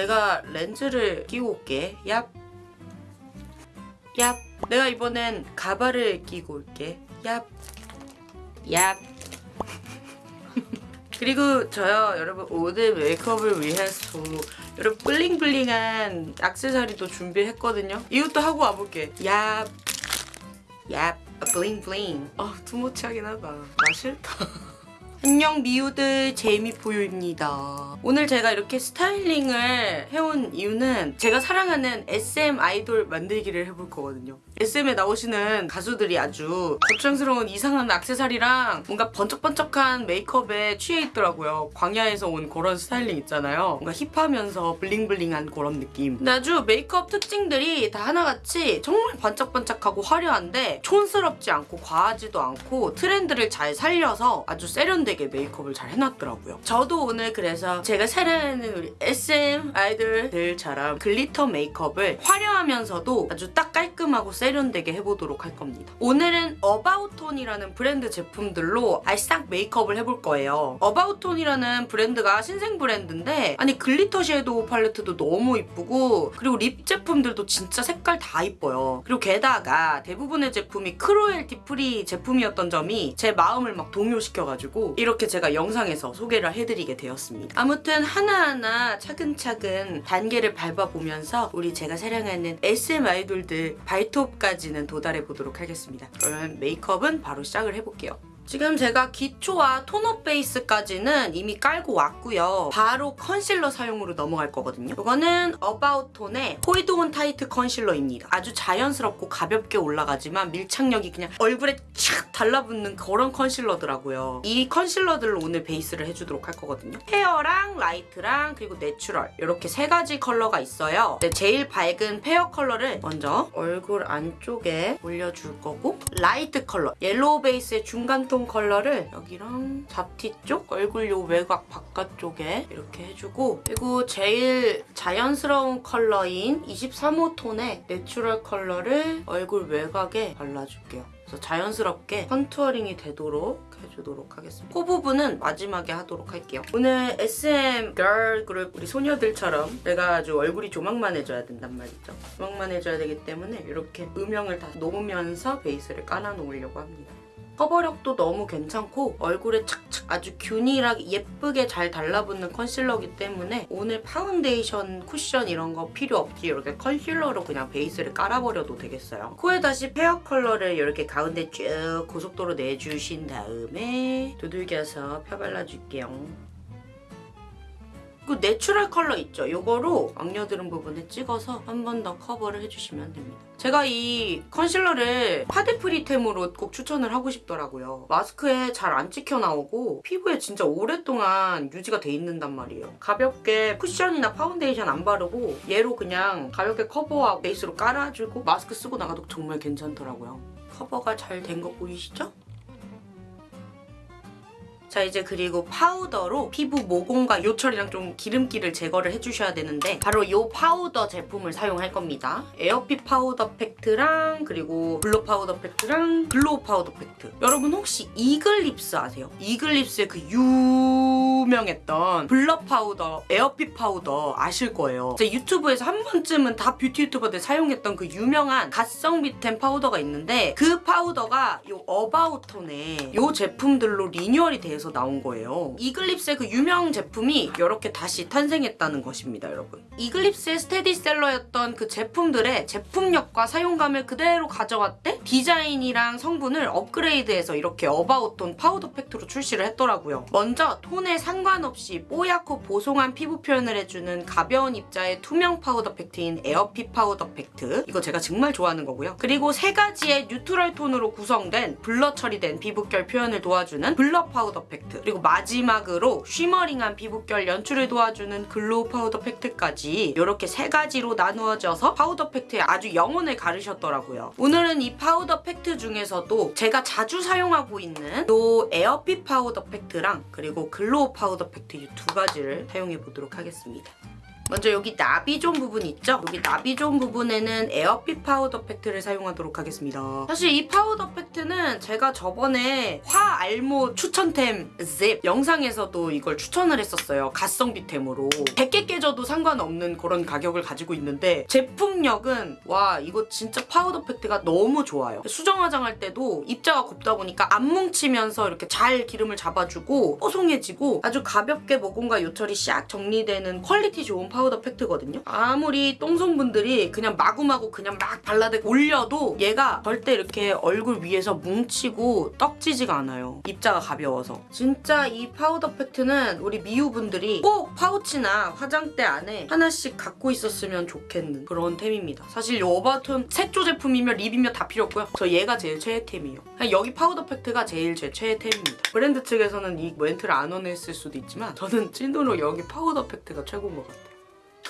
내가 렌즈를 끼고 올게. 얍. 얍. 내가 이번엔 가발을 끼고 올게. 얍. 얍. 그리고 저요 여러분 오늘 메이크업을 위해서 여러분 블링블링한 액세서리도 준비했거든요. 이것도 하고 와볼게. 얍. 얍. 블링블링. 아 투머치하긴 하다. 나 싫다. 안녕 미우들 제이미포유입니다. 오늘 제가 이렇게 스타일링을 해온 이유는 제가 사랑하는 SM 아이돌 만들기를 해볼 거거든요. SM에 나오시는 가수들이 아주 거창스러운 이상한 액세서리랑 뭔가 번쩍번쩍한 메이크업에 취해 있더라고요. 광야에서 온 그런 스타일링 있잖아요. 뭔가 힙하면서 bling bling한 그런 느낌. 근데 아주 메이크업 특징들이 다 하나같이 정말 반짝반짝하고 화려한데 촌스럽지 않고 과하지도 않고 트렌드를 잘 살려서 아주 세련되게 메이크업을 잘 해놨더라고요. 저도 오늘 그래서 제가 사랑하는 우리 SM 아이돌들처럼 glitter 메이크업을 화려하면서도 아주 딱 깔끔하고 세 련되게 해보도록 할 겁니다. 오늘은 어바웃톤이라는 브랜드 제품들로 알싹 메이크업을 해볼 거예요. 어바웃톤이라는 브랜드가 신생 브랜드인데 아니 glitter shadow 팔레트도 너무 이쁘고 그리고 lip 제품들도 진짜 색깔 다 이뻐요. 그리고 게다가 대부분의 제품이 cruelty free 제품이었던 점이 제 마음을 막 동요시켜가지고 이렇게 제가 영상에서 소개를 해드리게 되었습니다. 아무튼 하나하나 차근차근 단계를 밟아보면서 우리 제가 사랑하는 SM 아이돌들 발톱 까지는 도달해 보도록 하겠습니다. 그러면 메이크업은 바로 시작을 해볼게요. 지금 제가 기초와 tone up 베이스까지는 이미 깔고 왔고요. 바로 컨실러 사용으로 넘어갈 거거든요. 이거는 어바웃 톤의 hold on tight 컨실러입니다. 아주 자연스럽고 가볍게 올라가지만 밀착력이 그냥 얼굴에 착 달라붙는 그런 컨실러더라고요. 이 컨실러들로 오늘 베이스를 해주도록 할 거거든요. fair랑 light랑 그리고 natural 이렇게 세 가지 컬러가 있어요. 제일 밝은 fair 컬러를 먼저 얼굴 안쪽에 올려줄 거고 light 컬러 yellow 베이스의 중간톤 컬러를 여기랑 잡티 쪽 얼굴 요 외곽 바깥쪽에 이렇게 해주고 그리고 제일 자연스러운 컬러인 23호 톤의 natural 컬러를 얼굴 외곽에 발라줄게요. 그래서 자연스럽게 contouring이 되도록 해주도록 하겠습니다. 코 부분은 마지막에 하도록 할게요. 오늘 SM 걸그룹 우리 소녀들처럼 내가 아주 얼굴이 조막만해져야 된단 말이죠. 조막만해져야 되기 때문에 이렇게 음영을 다 놓으면서 베이스를 깔아 놓으려고 합니다. 커버력도 너무 괜찮고 얼굴에 착착 아주 균일하게 예쁘게 잘 달라붙는 컨실러기 때문에 오늘 파운데이션, 쿠션 이런 거 필요 없이 이렇게 컨실러로 그냥 베이스를 깔아버려도 되겠어요. 코에 다시 fair 컬러를 이렇게 가운데 쭉 고속도로 내주신 다음에 두들겨서 펴 발라줄게요. 그 내추럴 컬러 있죠? 이거로 막 여드름 부분에 찍어서 한 번 더 커버를 해주시면 됩니다. 제가 이 컨실러를 파데프리템으로 꼭 추천을 하고 싶더라고요. 마스크에 잘 안 찍혀 나오고 피부에 진짜 오랫동안 유지가 돼 있는단 말이에요. 가볍게 쿠션이나 파운데이션 안 바르고 얘로 그냥 가볍게 커버하고 베이스로 깔아주고 마스크 쓰고 나가도 정말 괜찮더라고요. 커버가 잘 된 거 보이시죠? 자 이제 그리고 파우더로 피부 모공과 요철이랑 좀 기름기를 제거를 해주셔야 되는데 바로 이 파우더 제품을 사용할 겁니다. 에어핏 파우더 팩트랑 그리고 블러 파우더 팩트랑 글로우 파우더 팩트 여러분 혹시 이글립스 아세요? 이글립스의 그 유명했던 블러 파우더, 에어핏 파우더 아실 거예요. 제 유튜브에서 한 번쯤은 다 뷰티 유튜버들 사용했던 그 유명한 갓성비템 파우더가 있는데 그 파우더가 이 어바웃톤의 이 제품들로 리뉴얼이 돼서 나온 거예요. 이글립스의 그 유명 제품이 이렇게 다시 탄생했다는 것입니다, 여러분. 이글립스의 스테디셀러였던 그 제품들의 제품력과 사용감을 그대로 가져왔대 디자인이랑 성분을 업그레이드해서 이렇게 어바웃톤 파우더 팩트로 출시를 했더라고요. 먼저 톤에 상관없이 뽀얗고 보송한 피부 표현을 해주는 가벼운 입자의 투명 파우더 팩트인 에어핏 파우더 팩트 이거 제가 정말 좋아하는 거고요. 그리고 세 가지의 neutral 톤으로 구성된 블러 처리된 피부결 표현을 도와주는 블러 파우더 팩트 그리고 마지막으로 shimmering한 피부결 연출을 도와주는 글로우 파우더 팩트까지 이렇게 세 가지로 나누어져서 파우더 팩트에 아주 영혼을 가르셨더라고요. 오늘은 이 파우더 팩트 중에서도 제가 자주 사용하고 있는 이 에어핏 파우더 팩트랑 그리고 글로우 파우더 팩트 이 두 가지를 사용해 보도록 하겠습니다. 먼저 여기 나비 존 부분 있죠? 여기 나비 존 부분에는 에어핏 파우더 팩트를 사용하도록 하겠습니다. 사실 이 파우더 팩트는 제가 저번에 화알못 추천템 잽 영상에서도 이걸 추천을 했었어요. 가성비템으로. 100개 깨져도 상관없는 그런 가격을 가지고 있는데 제품력은 와 이거 진짜 파우더 팩트가 너무 좋아요. 수정 화장할 때도 입자가 곱다 보니까 안 뭉치면서 이렇게 잘 기름을 잡아주고 뽀송해지고 아주 가볍게 모공과 요철이 싹 정리되는 퀄리티 좋은 파우더 팩트거든요. 아무리 똥손분들이 그냥 마구마구 그냥 막 발라대고 올려도 얘가 절대 이렇게 얼굴 위에서 뭉치고 떡지지가 않아요. 입자가 가벼워서. 진짜 이 파우더 팩트는 우리 미우분들이 꼭 파우치나 화장대 안에 하나씩 갖고 있었으면 좋겠는 그런 템입니다. 사실 이 어바웃톤 색조 제품이며 립이며 다 필요 없고요. 저 얘가 제일 최애템이에요. 여기 파우더 팩트가 제일 제 최애템입니다. 브랜드 측에서는 이 멘트를 안 원했을 수도 있지만 저는 찐으로 여기 파우더 팩트가 최고인 것 같아요.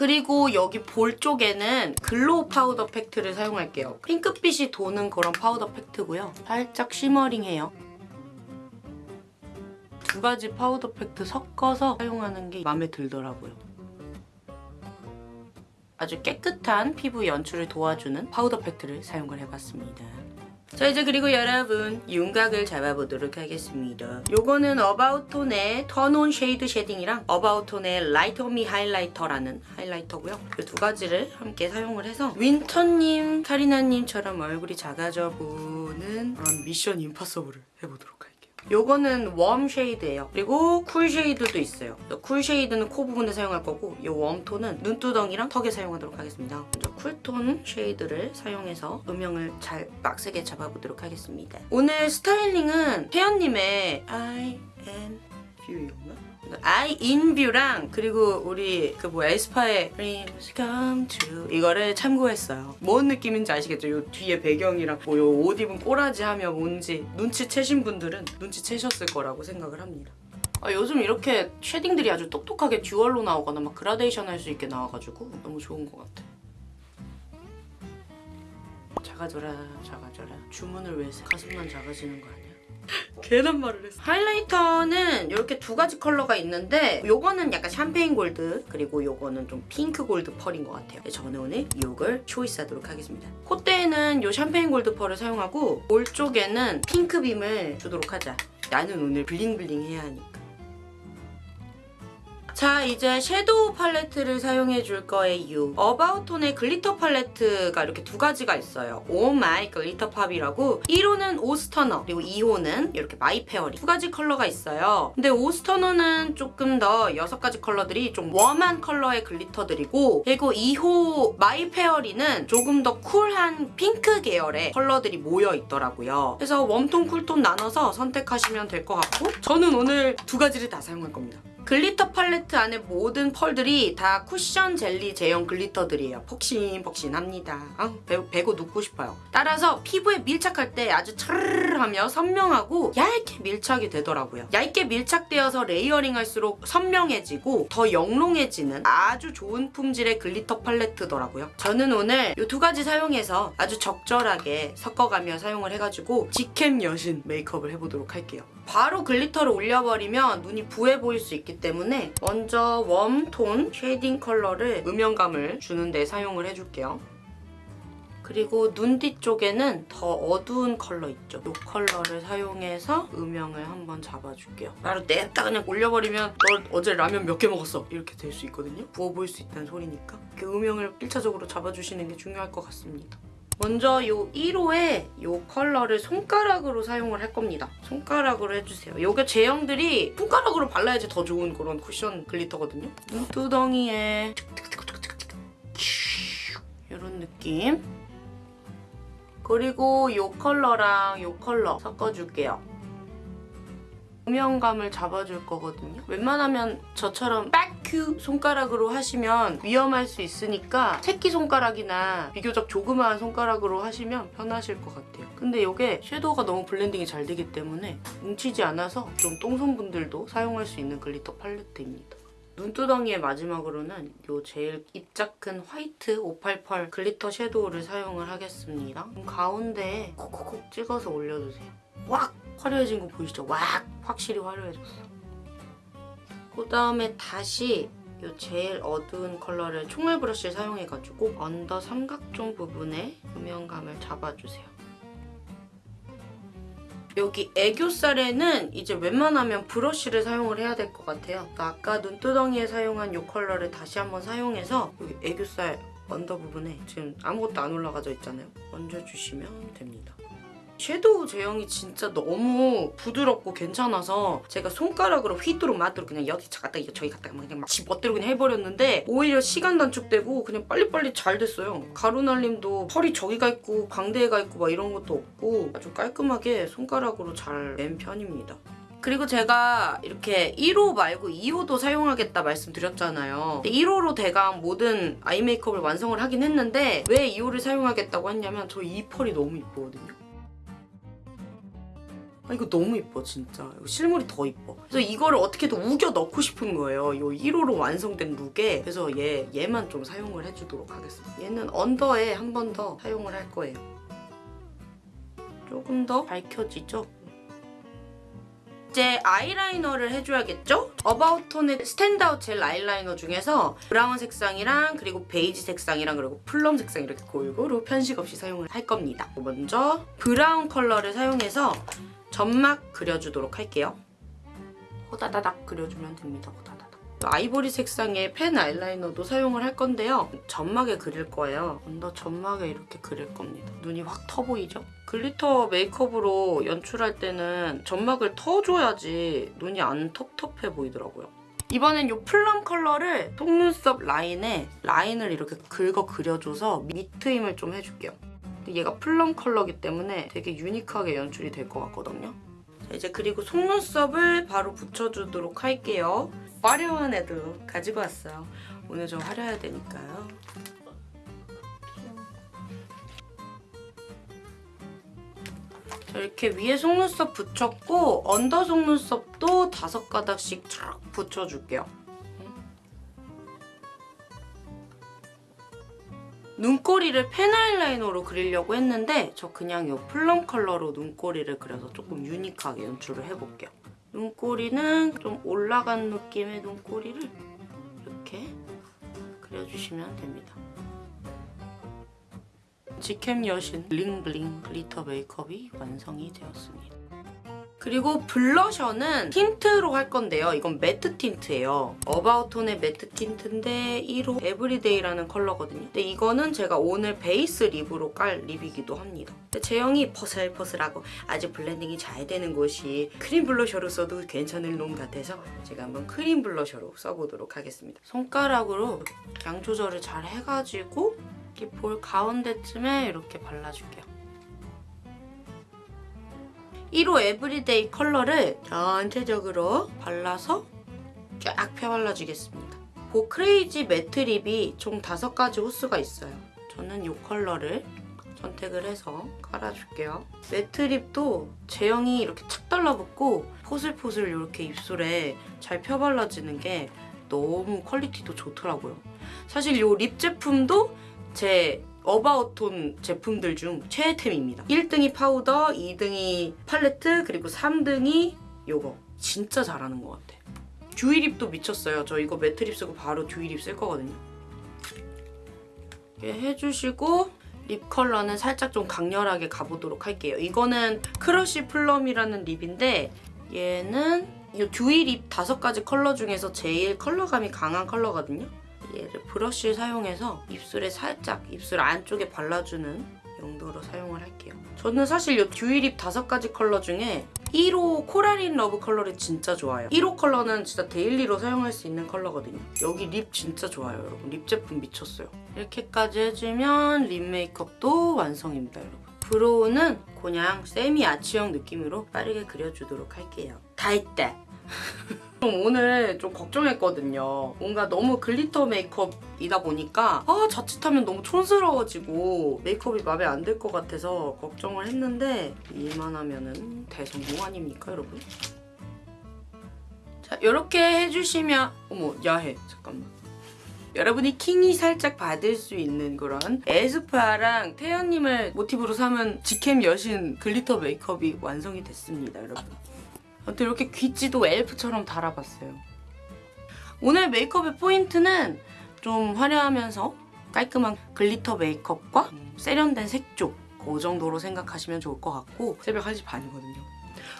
그리고 여기 볼 쪽에는 글로우 파우더 팩트를 사용할게요. 핑크빛이 도는 그런 파우더 팩트고요. 살짝 shimmering해요. 두 가지 파우더 팩트 섞어서 사용하는 게 마음에 들더라고요. 아주 깨끗한 피부 연출을 도와주는 파우더 팩트를 사용을 해봤습니다. 자 이제 그리고 여러분 윤곽을 잡아보도록 하겠습니다. 요거는 어바웃톤의 턴온 쉐이드 shading이랑 어바웃톤의 라이터 미 하이라이터라는 하이라이터고요. 그 두 가지를 함께 사용을 해서 윈터님, 카리나님처럼 얼굴이 작아져 보는 그런 미션 임파서블을 해보도록 요. 요거는 warm shade예요. 그리고 cool shade도 있어요. cool shade는 코 부분에 사용할 거고 이 웜톤은 눈두덩이랑 턱에 사용하도록 하겠습니다. 먼저 쿨톤 shade를 사용해서 음영을 잘 빡세게 잡아보도록 하겠습니다. 오늘 스타일링은 태연님의 I am view였나? In view랑 그리고 우리 그 뭐야 에스파의 dreams come true 이거를 참고했어요. 뭔 느낌인지 아시겠죠? 요 뒤에 배경이랑 뭐 요 옷 입은 꼬라지 하면 뭔지 눈치채신 분들은 눈치채셨을 거라고 생각을 합니다. 아, 요즘 이렇게 shading들이 아주 똑똑하게 dual로 나오거나 막 그라데이션 할 수 있게 나와가지고 너무 좋은 것 같아. 작아져라 작아져라 주문을 왜 가슴만 작아지는 거 아니야? 괜한 말을 했어. 하이라이터는 이렇게 두 가지 컬러가 있는데 요거는 약간 샴페인 골드 그리고 요거는 좀 핑크 골드 펄인 것 같아요. 저는 오늘 이걸 choice하도록 하겠습니다. 콧대에는 요 샴페인 골드 펄을 사용하고 볼 쪽에는 핑크 beam을 주도록 하자. 나는 오늘 블링블링 해야 하니까. 자 이제 섀도우 팔레트를 사용해 줄 거예요. About Tone의 glitter 팔레트가 이렇게 두 가지가 있어요. Oh My Glitter Pop이라고 1호는 Oh Stunner 그리고 2호는 이렇게 My Fairy 두 가지 컬러가 있어요. 근데 Oh Stunner는 조금 더 여섯 가지 컬러들이 좀 warm한 컬러의 glitter들이고 그리고 2호 My Fairy는 조금 더 쿨한 핑크 계열의 컬러들이 모여 있더라고요. 그래서 warm tone, cool tone 나눠서 선택하시면 될 것 같고 저는 오늘 두 가지를 다 사용할 겁니다. glitter 팔레트 안에 모든 펄들이 다 쿠션 젤리 제형 glitter들이에요. 폭신폭신합니다. 아, 베, 베고 눕고 싶어요. 따라서 피부에 밀착할 때 아주 차르르하며 선명하고 얇게 밀착이 되더라고요. 얇게 밀착되어서 layering할수록 선명해지고 더 영롱해지는 아주 좋은 품질의 glitter 팔레트더라고요. 저는 오늘 이 두 가지 사용해서 아주 적절하게 섞어가며 사용을 해가지고 직캠 여신 메이크업을 해보도록 할게요. 바로 glitter를 올려버리면 눈이 부해 보일 수 있기 때문에 먼저 warm tone shading 컬러를 음영감을 주는 데 사용을 해줄게요. 그리고 눈 뒤쪽에는 더 어두운 컬러 있죠? 이 컬러를 사용해서 음영을 한번 잡아줄게요. 바로 냅다 그냥 올려버리면 너 어제 라면 몇 개 먹었어? 이렇게 될 수 있거든요? 부어 보일 수 있다는 소리니까 그 음영을 1차적으로 잡아주시는 게 중요할 것 같습니다. 먼저 이 1호의 이 컬러를 손가락으로 사용을 할 겁니다. 손가락으로 해주세요. 이게 제형들이 손가락으로 발라야지 더 좋은 그런 쿠션 glitter거든요. 눈두덩이에 이런 느낌. 그리고 이 컬러랑 이 컬러 섞어줄게요. 음영감을 잡아줄 거거든요. 웬만하면 저처럼 fuck you 손가락으로 하시면 위험할 수 있으니까 새끼손가락이나 비교적 조그마한 손가락으로 하시면 편하실 것 같아요. 근데 이게 섀도우가 너무 blending이 잘 되기 때문에 뭉치지 않아서 좀 똥손분들도 사용할 수 있는 glitter 팔레트입니다. 눈두덩이의 마지막으로는 이 제일 입자 큰 화이트 588 글리터 섀도우를 사용을 하겠습니다. 가운데에 콕콕콕 찍어서 올려주세요. 왁! 화려해진 거 보이시죠? 왁! 확실히 화려해졌어. 그 다음에 다시 이 제일 어두운 컬러를 총알 브러쉬를 사용해가지고 under 삼각존 부분에 음영감을 잡아주세요. 여기 애교살에는 이제 웬만하면 브러쉬를 사용을 해야 될 것 같아요. 아까 눈두덩이에 사용한 이 컬러를 다시 한번 사용해서 여기 애교살 언더 부분에 지금 아무것도 안 올라가져 있잖아요. 얹어주시면 됩니다. 섀도우 제형이 진짜 너무 부드럽고 괜찮아서 제가 손가락으로 휘두룩 마두룩 그냥 여기 갔다 저기 갔다 막 그냥 막 집어대로 그냥 해버렸는데 오히려 시간 단축되고 그냥 빨리빨리 잘 됐어요. 가루날림도 펄이 저기가 있고 광대가 있고 막 이런 것도 없고 아주 깔끔하게 손가락으로 잘 낸 편입니다. 그리고 제가 이렇게 1호 말고 2호도 사용하겠다 말씀드렸잖아요. 1호로 대강 모든 아이 메이크업을 완성을 하긴 했는데 왜 2호를 사용하겠다고 했냐면 저 이 펄이 너무 이쁘거든요. 아, 이거 너무 이뻐 진짜. 실물이 더 이뻐. 그래서 이거를 어떻게든 우겨 넣고 싶은 거예요. 이 1호로 완성된 look에 그래서 얘, 얘만 좀 사용을 해주도록 하겠습니다. 얘는 under에 한 번 더 사용을 할 거예요. 조금 더 밝혀지죠? 이제 아이라이너를 해줘야겠죠? About Tone의 Stand Out 젤 아이라이너 중에서 브라운 색상이랑 그리고 베이지 색상이랑 그리고 plum 색상 이렇게 골고루 편식 없이 사용을 할 겁니다. 먼저 브라운 컬러를 사용해서 점막 그려주도록 할게요. 호다다닥 그려주면 됩니다. 호다다닥. 아이보리 색상의 펜 아이라이너도 사용을 할 건데요. 점막에 그릴 거예요. under 점막에 이렇게 그릴 겁니다. 눈이 확 터 보이죠? glitter 메이크업으로 연출할 때는 점막을 터줘야지 눈이 안 텁텁해 보이더라고요. 이번엔 이 plum 컬러를 속눈썹 라인에 라인을 이렇게 긁어 그려줘서 밑트임을 좀 해줄게요. 얘가 플럼 컬러기 때문에 되게 유니크하게 연출이 될 것 같거든요. 자, 이제 그리고 속눈썹을 바로 붙여주도록 할게요. 화려한 애도 가지고 왔어요. 오늘 좀 화려해야 되니까요. 자, 이렇게 위에 속눈썹 붙였고 언더 속눈썹도 다섯 가닥씩 쫙 붙여줄게요. 눈꼬리를 펜 아이라이너로 그리려고 했는데 저 그냥 이 plum 컬러로 눈꼬리를 그려서 조금 unique하게 연출을 해볼게요. 눈꼬리는 좀 올라간 느낌의 눈꼬리를 이렇게 그려주시면 됩니다. 직캠 여신 블링블링 glitter 메이크업이 완성이 되었습니다. 그리고 blusher는 tint로 할 건데요. 이건 matte tint예요. 어바웃톤의 매트 틴트인데 1호 에브리데이라는 컬러거든요. 근데 이거는 제가 오늘 베이스 lip으로 깔 lip이기도 합니다. 제형이 포슬포슬하고 아주 blending이 잘 되는 것이 크림 blusher로 써도 괜찮을 놈 같아서 제가 한번 크림 blusher로 써보도록 하겠습니다. 손가락으로 양 조절을 잘 해가지고 이렇게 볼 가운데쯤에 이렇게 발라줄게요. 1호 Everyday 컬러를 전체적으로 발라서 쫙 펴발라주겠습니다. 그 crazy matte lip이 총 5가지 호수가 있어요. 저는 이 컬러를 선택을 해서 깔아줄게요. matte lip도 제형이 이렇게 착 달라붙고 포슬포슬 이렇게 입술에 잘 펴발라지는 게 너무 퀄리티도 좋더라고요. 사실 이 lip 제품도 제 About Tone 제품들 중 최애템입니다. 1등이 파우더, 2등이 팔레트, 그리고 3등이 요거. 진짜 잘하는 것 같아. dewy lip도 미쳤어요. 저 이거 matte lip 쓰고 바로 dewy lip 쓸 거거든요. 이렇게 해주시고 lip 컬러는 살짝 좀 강렬하게 가보도록 할게요. 이거는 Crush Plum이라는 lip인데 얘는 이 dewy lip 다섯 가지 컬러 중에서 제일 컬러감이 강한 컬러거든요. 얘를 브러쉬를 사용해서 입술에 살짝 입술 안쪽에 발라주는 용도로 사용을 할게요. 저는 사실 이 dewy lip 다섯 가지 컬러 중에 1호 Coral In Love 컬러를 진짜 좋아요. 1호 컬러는 진짜 daily로 사용할 수 있는 컬러거든요. 여기 lip 진짜 좋아요, 여러분. lip 제품 미쳤어요. 이렇게까지 해주면 lip 메이크업도 완성입니다, 여러분. brow는 그냥 세미 아치형 느낌으로 빠르게 그려주도록 할게요. 다 했다. 좀 오늘 좀 걱정했거든요. 뭔가 너무 glitter 메이크업이다 보니까 아 자칫하면 너무 촌스러워지고 메이크업이 마음에 안 들 것 같아서 걱정을 했는데 이만하면은 대성공 아닙니까 여러분? 자 이렇게 해주시면 어머 야해 잠깐만 여러분이 킹이 살짝 받을 수 있는 그런 에스파랑 태연님을 모티브로 삼은 직캠 여신 glitter 메이크업이 완성이 됐습니다 여러분 아무튼 이렇게 귀찌도 엘프처럼 달아봤어요 오늘 메이크업의 포인트는 좀 화려하면서 깔끔한 glitter 메이크업과 음, 세련된 색조 그 정도로 생각하시면 좋을 것 같고 새벽 1시 반이거든요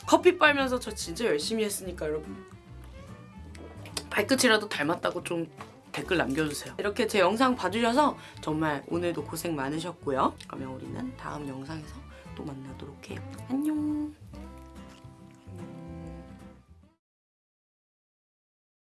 커피 빨면서 저 진짜 열심히 했으니까 여러분 발끝이라도 닮았다고 좀 댓글 남겨주세요. 이렇게 제 영상 봐주셔서 정말 오늘도 고생 많으셨고요. 그러면 우리는 다음 영상에서 또 만나도록 해요. 안녕.